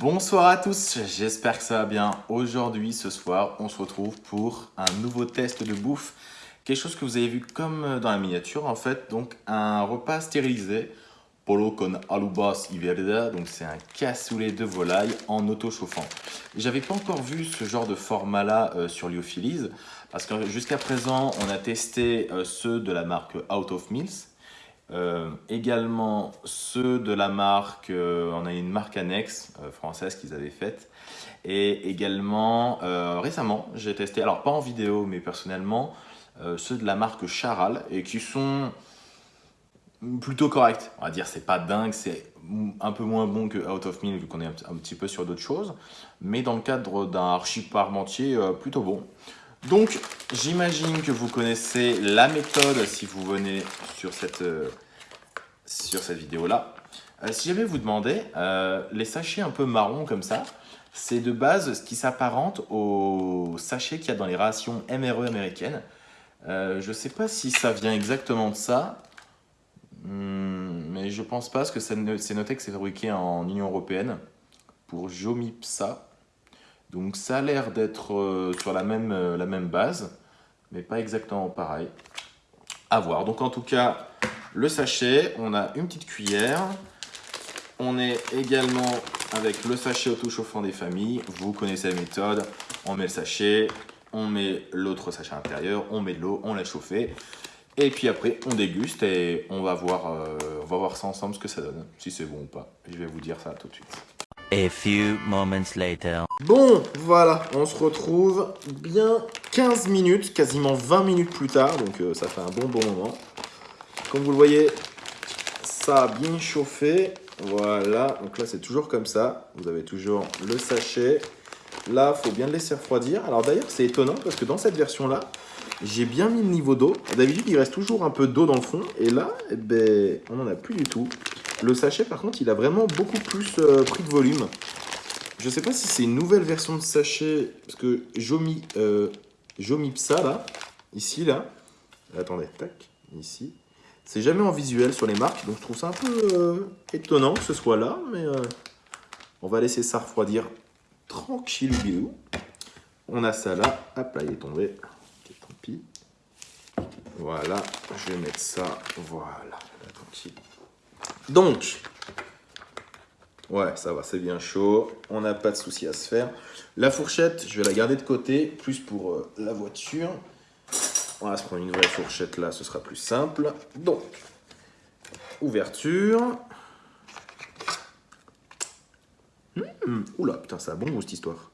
Bonsoir à tous, j'espère que ça va bien. Aujourd'hui, ce soir, on se retrouve pour un nouveau test de bouffe. Quelque chose que vous avez vu comme dans la miniature, en fait, donc un repas stérilisé. Polo con alubas iverda, donc c'est un cassoulet de volaille en auto-chauffant. J'avais pas encore vu ce genre de format-là euh, sur Lyophilis, parce que jusqu'à présent, on a testé euh, ceux de la marque Out of Mills, euh, également ceux de la marque, euh, on a une marque annexe euh, française qu'ils avaient faite. Et également, récemment, j'ai testé, alors pas en vidéo, mais personnellement, ceux de la marque Charal et qui sont plutôt corrects. On va dire, c'est pas dingue, c'est un peu moins bon que Out of Mill vu qu'on est un petit peu sur d'autres choses. Mais dans le cadre d'un archi parmentier, plutôt bon. Donc, j'imagine que vous connaissez la méthode si vous venez sur cette, euh, cette vidéo-là. Euh, si jamais vous demandez, euh, les sachets un peu marrons comme ça, c'est de base ce qui s'apparente aux sachets qu'il y a dans les rations MRE américaines. je ne sais pas si ça vient exactement de ça, hmm, mais je pense pas parce que c'est noté que c'est fabriqué en Union Européenne pour Jomipsa. Donc ça a l'air d'être euh, sur la même, euh, la même base, mais pas exactement pareil. À voir. Donc en tout cas, le sachet, on a une petite cuillère. On est également avec le sachet auto-chauffant des familles. Vous connaissez la méthode. On met le sachet, on met l'autre sachet à l'intérieur, on met de l'eau, on laisse chauffer. Et puis après, on déguste et on va voir, euh, on va voir ça ensemble ce que ça donne, si c'est bon ou pas. Je vais vous dire ça tout de suite. A few moments later. Bon, voilà, on se retrouve bien 15 minutes, quasiment 20 minutes plus tard, donc euh, ça fait un bon bon moment. Comme vous le voyez, ça a bien chauffé. Voilà, donc là c'est toujours comme ça. Vous avez toujours le sachet. Là, il faut bien le laisser refroidir. Alors d'ailleurs, c'est étonnant parce que dans cette version-là, j'ai bien mis le niveau d'eau. D'habitude, il reste toujours un peu d'eau dans le fond. Et là, eh ben, on n'en a plus du tout. Le sachet, par contre, il a vraiment beaucoup plus euh, pris de volume. Je sais pas si c'est une nouvelle version de sachet, parce que Jomi, euh, là, ici, là, attendez, tac, ici, c'est jamais en visuel sur les marques, donc je trouve ça un peu euh, étonnant que ce soit là, mais euh, on va laisser ça refroidir tranquille. On a ça là, hop là, il est tombé, tant pis. Voilà, je vais mettre ça, voilà, tranquille. Donc, ouais, ça va, c'est bien chaud. On n'a pas de souci à se faire. La fourchette, je vais la garder de côté, plus pour euh, la voiture. On va se prendre une vraie fourchette là, ce sera plus simple. Donc, ouverture. Mmh, oula, putain, ça a bon goût cette histoire.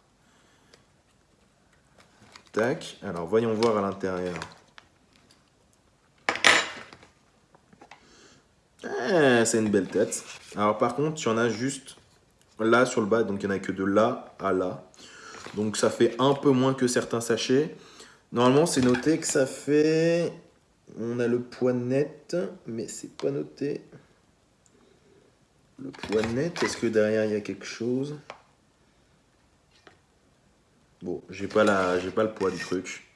Tac, alors voyons voir à l'intérieur. C'est une belle tête. Alors par contre, il y en a juste là sur le bas, donc il n'y en a que de là à là. Donc ça fait un peu moins que certains sachets. Normalement, c'est noté que ça fait... On a le poids net, mais c'est pas noté. Le poids net, est-ce que derrière il y a quelque chose? Bon, j'ai pas, la... pas le poids du truc.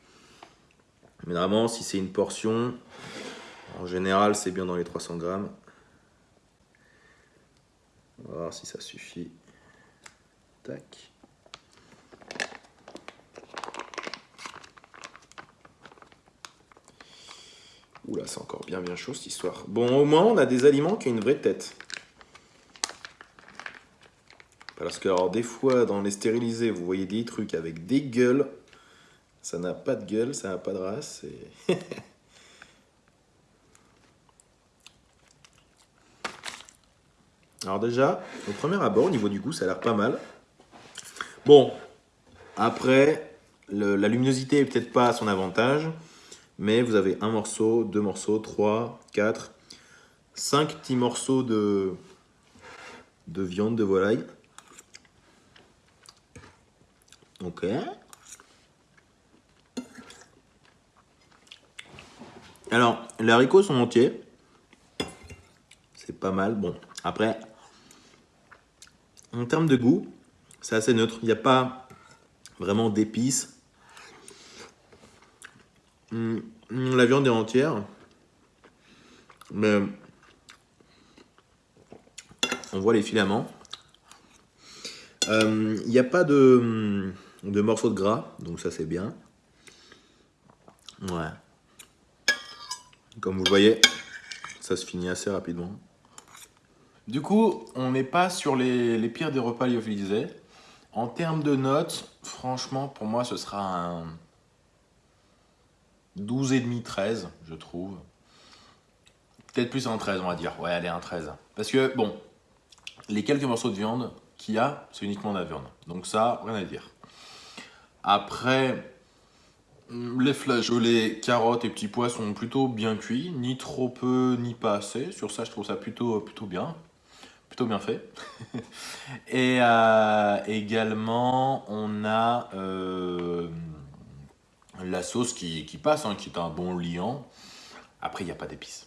Mais normalement, si c'est une portion, en général, c'est bien dans les 300 grammes. On va voir si ça suffit. Tac. Oula, c'est encore bien bien chaud cette histoire. Bon, au moins, on a des aliments qui ont une vraie tête. Parce que, alors, des fois, dans les stérilisés, vous voyez des trucs avec des gueules. Ça n'a pas de gueule, ça n'a pas de race. Alors déjà, au premier abord, au niveau du goût, ça a l'air pas mal. Bon, après, la luminosité est peut-être pas à son avantage, mais vous avez un morceau, deux morceaux, trois, quatre, cinq petits morceaux de, de viande de volaille. Ok. Alors, les haricots sont entiers. Pas mal. Bon, après, en termes de goût, c'est assez neutre. Il n'y a pas vraiment d'épices. Hum, la viande est entière. Mais on voit les filaments. Euh, Il n'y a pas de, de morceaux de gras, donc ça c'est bien. Ouais. Comme vous voyez, ça se finit assez rapidement. Du coup, on n'est pas sur les, pires des repas lyophilisés. En termes de notes, franchement, pour moi, ce sera un 12,5, 13, je trouve. Peut-être plus un 13, on va dire. Ouais, allez, un 13. Parce que, bon, les quelques morceaux de viande qu'il y a, c'est uniquement de la viande. Donc ça, rien à dire. Après, les flageolets, carottes et petits pois sont plutôt bien cuits. Ni trop peu, ni pas assez. Sur ça, je trouve ça plutôt bien. Bien fait. et euh, également, on a euh, la sauce qui, passe, hein, qui est un bon liant. Après, il n'y a pas d'épices.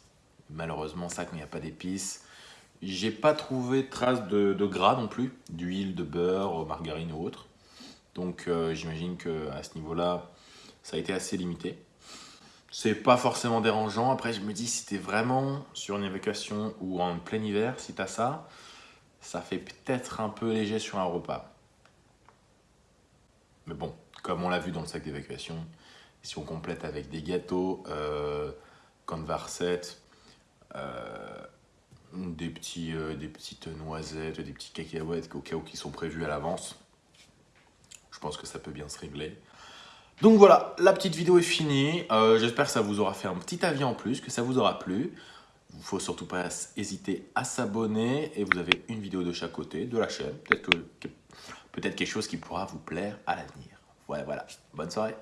Malheureusement, ça, quand il n'y a pas d'épices, j'ai pas trouvé de traces de, de, gras non plus, d'huile, de beurre, margarine ou autre. Donc euh, j'imagine qu'à ce niveau-là, ça a été assez limité. C'est pas forcément dérangeant. Après, je me dis, si t'es vraiment sur une évacuation ou en plein hiver, si t'as ça, ça fait peut-être un peu léger sur un repas. Mais bon, comme on l'a vu dans le sac d'évacuation, si on complète avec des gâteaux, euh, euh, des, petits, euh, des petites noisettes, des petits cacahuètes au cas où qui sont prévus à l'avance. Je pense que ça peut bien se régler. Donc voilà, la petite vidéo est finie. Euh, J'espère que ça vous aura fait un petit avis en plus, que ça vous aura plu. Il ne faut surtout pas hésiter à s'abonner et vous avez une vidéo de chaque côté de la chaîne. Peut-être que, peut quelque chose qui pourra vous plaire à l'avenir. Ouais, voilà. Bonne soirée.